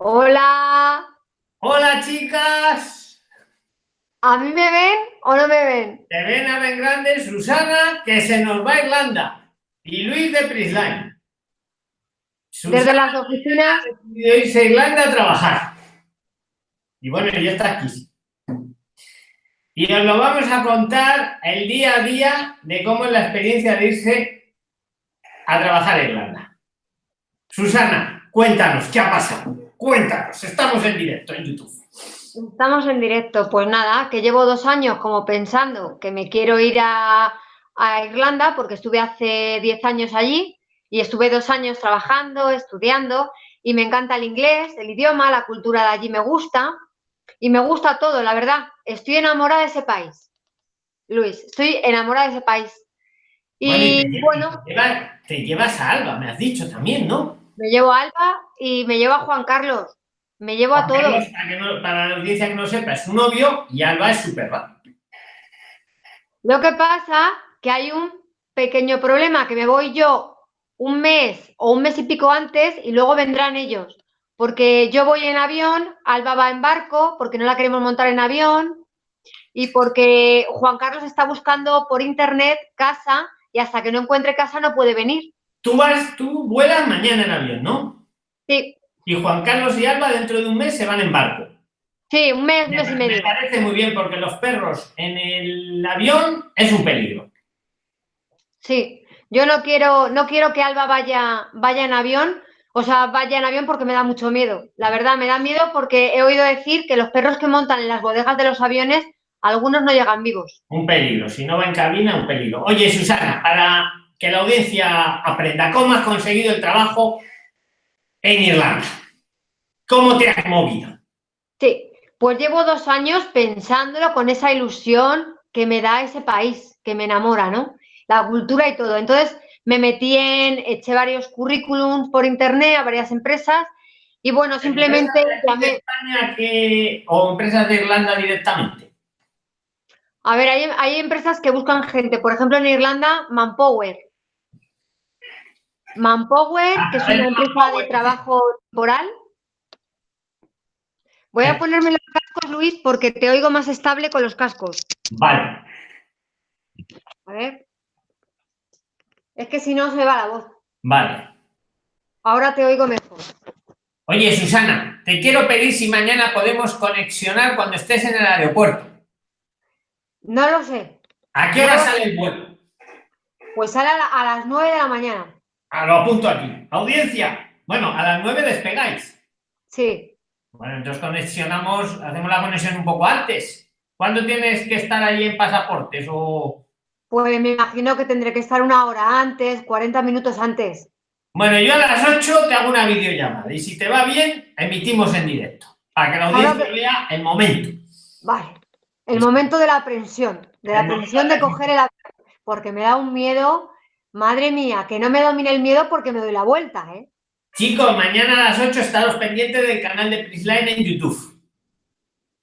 Hola. Hola chicas. ¿A mí me ven o no me ven? Te ven a ver grande Susana, que se nos va a Irlanda. Y Luis de Prisline. Desde las oficinas. De irse a Irlanda a trabajar. Y bueno, ya está aquí. Y os lo vamos a contar el día a día de cómo es la experiencia de irse a trabajar a Irlanda. Susana, cuéntanos, ¿qué ha pasado? Cuéntanos, estamos en directo en YouTube. Estamos en directo, pues nada, que llevo dos años como pensando que me quiero ir a, a Irlanda porque estuve hace diez años allí y estuve dos años trabajando, estudiando y me encanta el inglés, el idioma, la cultura de allí me gusta y me gusta todo, la verdad. Estoy enamorada de ese país. Luis, estoy enamorada de ese país. Y bueno... Te, llevas a Alba, me has dicho también, ¿no? Me llevo a Alba y me llevo a Juan Carlos. Me llevo a todos. Para, para, la audiencia que no sepa, es su novio y Alba es su perra. Lo que pasa que hay un pequeño problema, que me voy yo un mes o un mes y pico antes y luego vendrán ellos. Porque yo voy en avión, Alba va en barco, porque no la queremos montar en avión y porque Juan Carlos está buscando por internet casa y hasta que no encuentre casa no puede venir. Tú vas, tú vuelas mañana en avión, ¿no? Sí. Y Juan Carlos y Alba dentro de un mes se van en barco. Sí, un mes, mes y medio. Me parece muy bien porque los perros en el avión es un peligro. Sí, yo no quiero, no quiero que Alba vaya, vaya en avión, o sea, vaya en avión porque me da mucho miedo. La verdad, me da miedo porque he oído decir que los perros que montan en las bodegas de los aviones, algunos no llegan vivos. Un peligro, si no va en cabina, un peligro. Oye, Susana, para que la audiencia aprenda, ¿cómo has conseguido el trabajo en Irlanda? ¿Cómo te has movido? Sí, pues llevo dos años pensándolo con esa ilusión que me da ese país, que me enamora, ¿no? la cultura y todo. Entonces me metí en, eché varios currículums por internet a varias empresas y bueno, simplemente. España que, o empresas de Irlanda directamente? A ver, hay, hay empresas que buscan gente, por ejemplo en Irlanda, Manpower. Manpower, que es una empresa de trabajo temporal. Voy a ponerme los cascos, Luis, porque te oigo más estable con los cascos. Vale. A ver. Es que si no se va la voz. Vale. Ahora te oigo mejor. Oye, Susana, te quiero pedir si mañana podemos conexionar cuando estés en el aeropuerto. No lo sé. ¿A qué hora sale el vuelo? Pues sale a, las 9 de la mañana. Ah, lo apunto aquí. Audiencia. Bueno, a las 9 despegáis. Sí. Bueno, entonces conexionamos, hacemos la conexión un poco antes. ¿Cuándo tienes que estar ahí en pasaportes o...? Pues me imagino que tendré que estar una hora antes, 40 minutos antes. Bueno, yo a las 8 te hago una videollamada y si te va bien, emitimos en directo, para que la audiencia vea el momento. Vale, el momento de la aprensión, de la aprensión de coger el porque me da un miedo, madre mía, que no me domine el miedo porque me doy la vuelta, ¿eh? Chicos, mañana a las 8 estaros pendientes del canal de Prisline en YouTube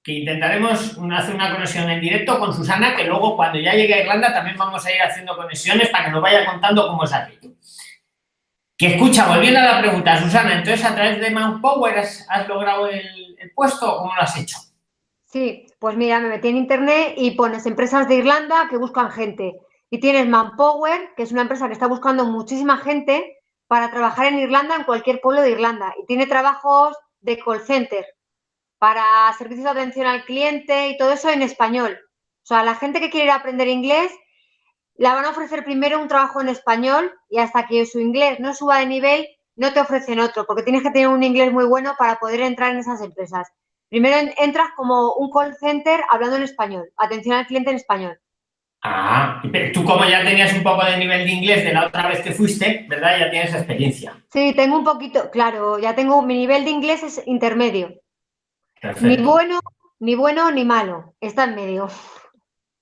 que intentaremos hacer una conexión en directo con Susana, que luego cuando ya llegue a Irlanda también vamos a ir haciendo conexiones para que nos vaya contando cómo es aquello. Que escucha, volviendo a la pregunta, Susana, entonces a través de Manpower has, has logrado el, puesto o cómo lo has hecho? Sí, pues mira, me metí en internet y pones empresas de Irlanda que buscan gente. Y tienes Manpower, que es una empresa que está buscando muchísima gente para trabajar en Irlanda, en cualquier pueblo de Irlanda. Y tiene trabajos de call center, para servicios de atención al cliente y todo eso en español. O sea, la gente que quiere aprender inglés, la van a ofrecer primero un trabajo en español y hasta que su inglés no suba de nivel, no te ofrecen otro, porque tienes que tener un inglés muy bueno para poder entrar en esas empresas. Primero entras como un call center hablando en español, atención al cliente en español. Ah, pero tú como ya tenías un poco de nivel de inglés de la otra vez que fuiste, ¿verdad? Ya tienes experiencia. Sí, tengo un poquito, claro, ya tengo, mi nivel de inglés es intermedio. Ni bueno, ni bueno, ni malo. Está en medio.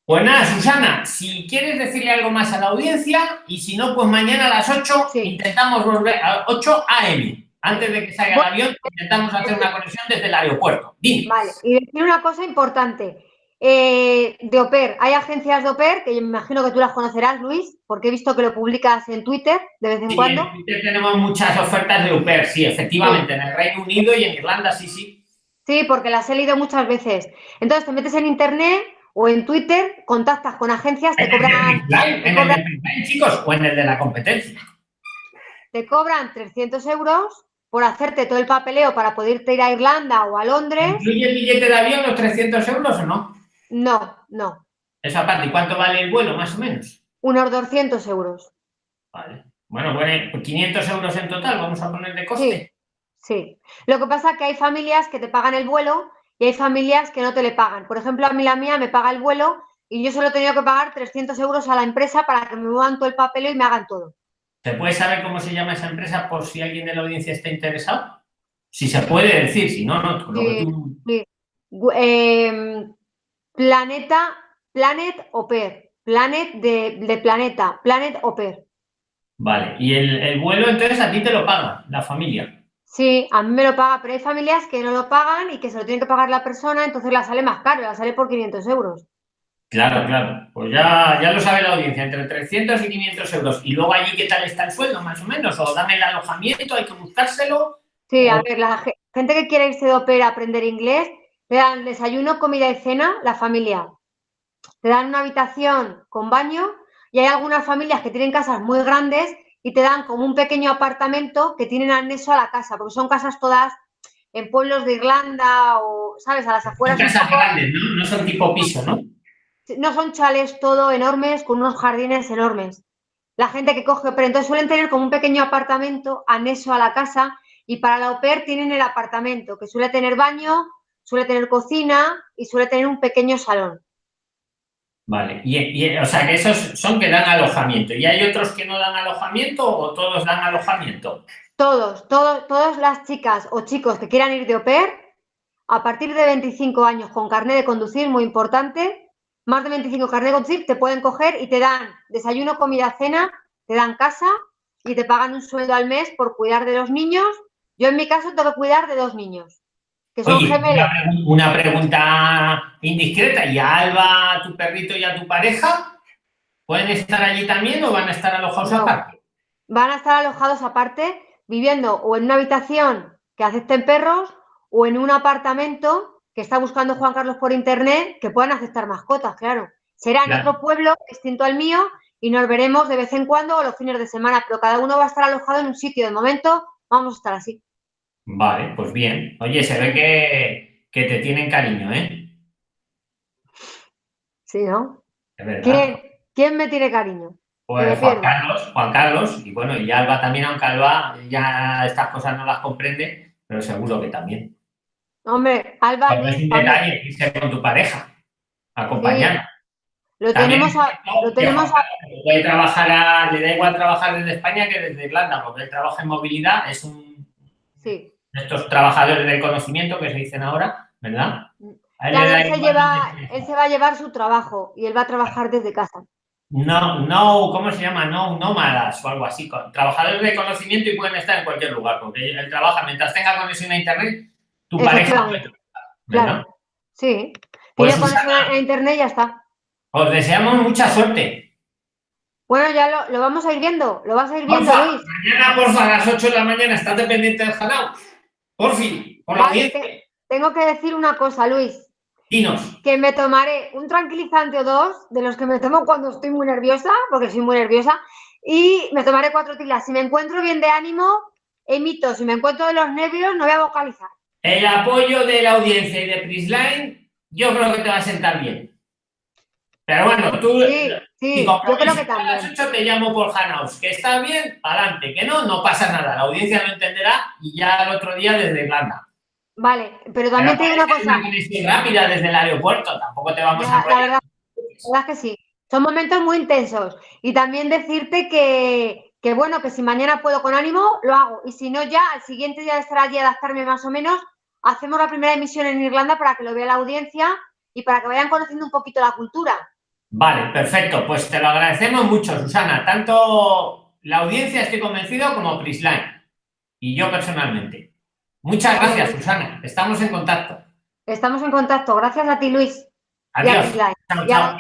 Pues nada, Susana, si quieres decirle algo más a la audiencia y si no, pues mañana a las 8 intentamos volver a 8 AM. Antes de que salga el avión, intentamos hacer una conexión desde el aeropuerto. Vale, y decir una cosa importante. Eh, de OPER. Hay agencias de OPER que me imagino que tú las conocerás, Luis, porque he visto que lo publicas en Twitter de vez en sí, cuando. En Twitter tenemos muchas ofertas de OPER, sí, efectivamente, sí. en el Reino Unido y en Irlanda, sí, sí. Sí, porque las he leído muchas veces. Entonces te metes en internet o en Twitter, contactas con agencias, te ¿En cobran. ¿En el de chicos, o en el de la competencia? Te cobran 300 euros por hacerte todo el papeleo para poder ir a Irlanda o a Londres. ¿Incluye el billete de avión los 300 euros o no? No, no. Esa parte, ¿y cuánto vale el vuelo, más o menos? Unos 200 euros. Vale. Bueno, bueno, 500 euros en total, vamos a poner de coste. Sí, sí. Lo que pasa es que hay familias que te pagan el vuelo y hay familias que no te le pagan. Por ejemplo, a mí la mía me paga el vuelo y yo solo he tenido que pagar 300 euros a la empresa para que me muevan todo el papeleo y me hagan todo. ¿Se puede saber cómo se llama esa empresa por si alguien de la audiencia está interesado? Si se puede decir, si no, no. Lo sí, que tú... sí. Eh, planeta, Planet Oper. Planet de, de, planeta, Planet Oper. Vale, y el, el, vuelo entonces a ti te lo paga la familia. Sí, a mí me lo paga, pero hay familias que no lo pagan y que se lo tiene que pagar la persona, entonces la sale más caro, la sale por 500 euros. Claro, claro. Pues ya, ya lo sabe la audiencia, entre 300 y 500 euros. Y luego allí, ¿qué tal está el sueldo, más o menos? O dan el alojamiento, hay que buscárselo. Sí, a ver, la gente que quiere irse de ópera a aprender inglés, le dan desayuno, comida y cena, la familia. Te dan una habitación con baño y hay algunas familias que tienen casas muy grandes y te dan como un pequeño apartamento que tienen anexo a la casa, porque son casas todas en pueblos de Irlanda o, ¿sabes? A las afueras. Son casas grandes, ¿no? No son tipo piso, ¿no? no son chales todo enormes con unos jardines enormes. La gente que coge, pero entonces suelen tener como un pequeño apartamento anexo a la casa y para la au pair tienen el apartamento que suele tener baño, suele tener cocina y suele tener un pequeño salón. Vale, y, y, o sea que esos son que dan alojamiento. ¿Y hay otros que no dan alojamiento o todos dan alojamiento? Todos, todos, todas las chicas o chicos que quieran ir de au pair, a partir de 25 años con carnet de conducir, muy importante, más de 25 carnet de conducir, te pueden coger y te dan desayuno, comida, cena, te dan casa y te pagan un sueldo al mes por cuidar de los niños. Yo en mi caso tengo que cuidar de dos niños, que son Oye, gemelos. Una, pregunta indiscreta. ¿Y a Alba, tu perrito y a tu pareja pueden estar allí también o van a estar alojados No. aparte? Van a estar alojados aparte, viviendo o en una habitación que acepten perros o en un apartamento que está buscando Juan Carlos por internet que puedan aceptar mascotas, claro. Será en Claro. otro pueblo distinto al mío y nos veremos de vez en cuando o los fines de semana, pero cada uno va a estar alojado en un sitio. De momento vamos a estar así. Vale, pues bien. Oye, se ve que, que te tienen cariño, ¿eh? Sí, ¿no? Es verdad. ¿Quién, quién me tiene cariño? Pues Juan. Carlos, Juan Carlos, y bueno, y Alba también, aunque Alba ya estas cosas no las comprende, pero seguro que también. Hombre, Alba, Pero es un detalle irse con tu pareja, acompañar. lo También tenemos, a- lo tenemos a- puede trabajar, a- le da igual trabajar desde España que desde Irlanda, porque él trabaja en movilidad, es un sí. Estos trabajadores del conocimiento que se dicen ahora, ¿verdad? A él Claro, él se, lleva, él se va a llevar su trabajo y él va a trabajar desde casa. No, no, ¿cómo se llama? No, nómadas o algo así. con- Trabajadores de conocimiento y pueden estar en cualquier lugar, porque él trabaja mientras tenga conexión a internet, tu pareja puede trabajar. Claro, sí. Pues, Tiene conexión a internet y ya está. Os deseamos mucha suerte. Bueno, ya lo, lo vamos a ir viendo, lo vas a ir viendo, Porfa, Luis. mañana, porfa, a las 8 de la mañana, estate pendiente del canal. Porfi, por la Vale, te- tengo que decir una cosa, Luis, Dinos. que me tomaré un tranquilizante o dos de los que me tomo cuando estoy muy nerviosa, porque soy muy nerviosa, y me tomaré cuatro tilas. Si me encuentro bien de ánimo, emito. Si me encuentro de los nervios, no voy a vocalizar. El apoyo de la audiencia y de Prisline, yo creo que te va a sentar bien. Pero bueno, tú, Sí, sí, si yo creo que compromiso a las también. 8 te llamo por Hanaus. Que está bien, adelante. Que no, no pasa nada. La audiencia lo entenderá y ya el otro día desde Irlanda. Vale, pero también te Pero digo una cosa. una rápida desde el aeropuerto. Tampoco te vamos La, a la verdad, la verdad es que sí. Son momentos muy intensos. Y también decirte que, que, bueno, que si mañana puedo con ánimo, lo hago. Y si no, ya al siguiente día de estar allí, adaptarme más o menos, hacemos la primera emisión en Irlanda para que lo vea la audiencia y para que vayan conociendo un poquito la cultura. Vale, perfecto. Pues te lo agradecemos mucho, Susana. Tanto la audiencia, estoy convencido, como Prisline. Y yo personalmente. Muchas gracias, Susana. Estamos en contacto. Estamos en contacto. Gracias a ti, Luis. Adiós. Chao, chao.